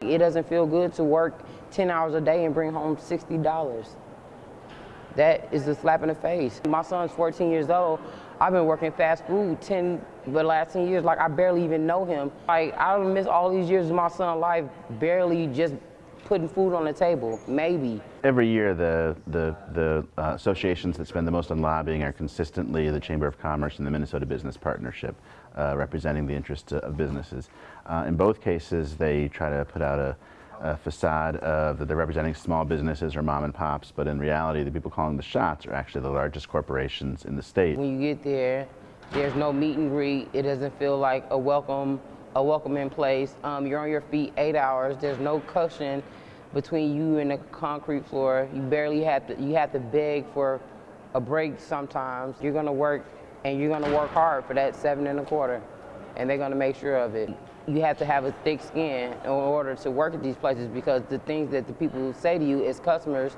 it doesn't feel good to work 10 hours a day and bring home $60. That is a slap in the face. My son's 14 years old. I've been working fast food 10, the last 10 years, like I barely even know him. Like I miss all these years of my son's life barely just putting food on the table, maybe. Every year, the, the, the uh, associations that spend the most on lobbying are consistently the Chamber of Commerce and the Minnesota Business Partnership, uh, representing the interests of businesses. Uh, in both cases, they try to put out a, a facade of that they're representing small businesses or mom and pops, but in reality, the people calling the shots are actually the largest corporations in the state. When you get there, there's no meet and greet. It doesn't feel like a welcome, a welcoming place. Um, you're on your feet eight hours. There's no cushion between you and the concrete floor. You barely have to, you have to beg for a break sometimes. You're gonna work and you're gonna work hard for that seven and a quarter and they're gonna make sure of it. You have to have a thick skin in order to work at these places because the things that the people say to you as customers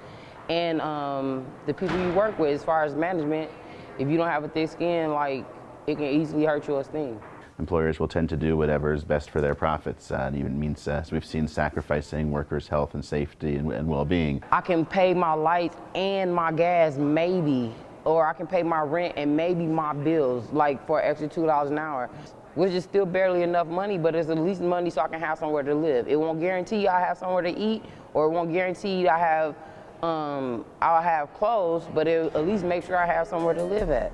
and um, the people you work with as far as management, if you don't have a thick skin, like it can easily hurt your esteem employers will tend to do whatever is best for their profits. Uh, and even means, uh, we've seen sacrificing workers' health and safety and, and well-being. I can pay my lights and my gas, maybe, or I can pay my rent and maybe my bills, like for extra $2 an hour which is still barely enough money, but it's at least money so I can have somewhere to live. It won't guarantee I have somewhere to eat, or it won't guarantee I have, um, I'll have clothes, but it at least make sure I have somewhere to live at.